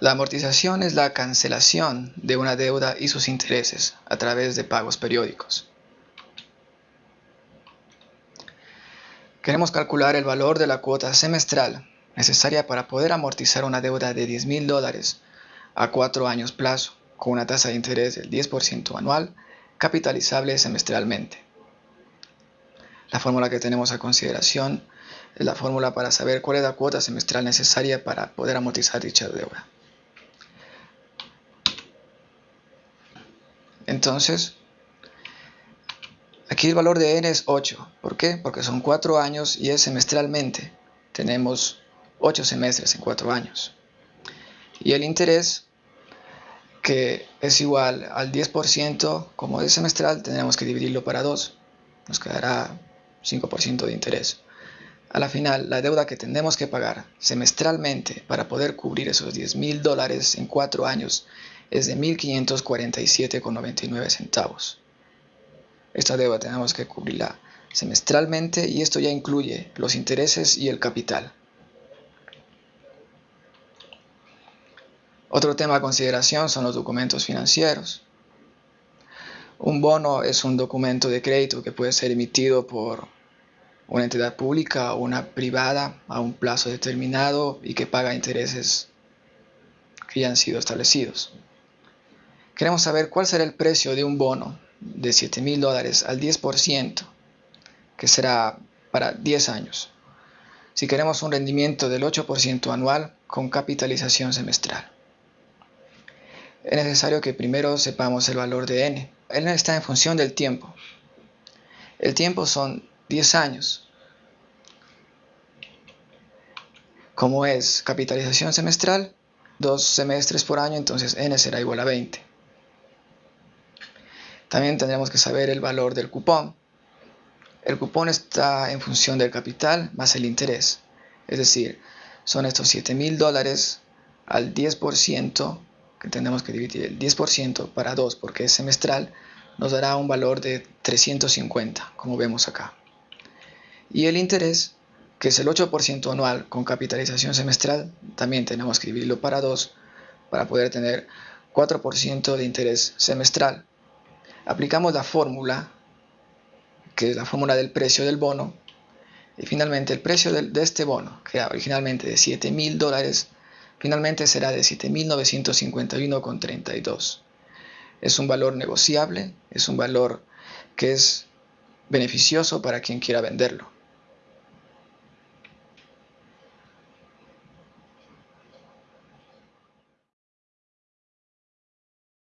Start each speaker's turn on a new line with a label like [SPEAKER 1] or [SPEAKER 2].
[SPEAKER 1] La amortización es la cancelación de una deuda y sus intereses a través de pagos periódicos. Queremos calcular el valor de la cuota semestral necesaria para poder amortizar una deuda de 10 mil dólares a 4 años plazo con una tasa de interés del 10% anual capitalizable semestralmente. La fórmula que tenemos a consideración es la fórmula para saber cuál es la cuota semestral necesaria para poder amortizar dicha deuda. Entonces, aquí el valor de n es 8. ¿Por qué? Porque son 4 años y es semestralmente. Tenemos 8 semestres en 4 años. Y el interés, que es igual al 10%, como es semestral, tendremos que dividirlo para 2. Nos quedará 5% de interés. A la final, la deuda que tendremos que pagar semestralmente para poder cubrir esos 10 mil dólares en 4 años es de 1.547,99 centavos. Esta deuda tenemos que cubrirla semestralmente y esto ya incluye los intereses y el capital. Otro tema a consideración son los documentos financieros. Un bono es un documento de crédito que puede ser emitido por una entidad pública o una privada a un plazo determinado y que paga intereses que ya han sido establecidos. Queremos saber cuál será el precio de un bono de 7 mil dólares al 10%, que será para 10 años. Si queremos un rendimiento del 8% anual con capitalización semestral es necesario que primero sepamos el valor de n. n está en función del tiempo. El tiempo son 10 años. Como es capitalización semestral, dos semestres por año, entonces n será igual a 20. También tendremos que saber el valor del cupón. El cupón está en función del capital más el interés. Es decir, son estos 7 mil dólares al 10% que tenemos que dividir el 10% para 2 porque es semestral, nos dará un valor de 350, como vemos acá. Y el interés, que es el 8% anual con capitalización semestral, también tenemos que dividirlo para 2 para poder tener 4% de interés semestral. Aplicamos la fórmula, que es la fórmula del precio del bono, y finalmente el precio de, este bono, que era originalmente de 7 mil dólares, Finalmente será de 7.951,32. Es un valor negociable, es un valor que es beneficioso para quien quiera venderlo.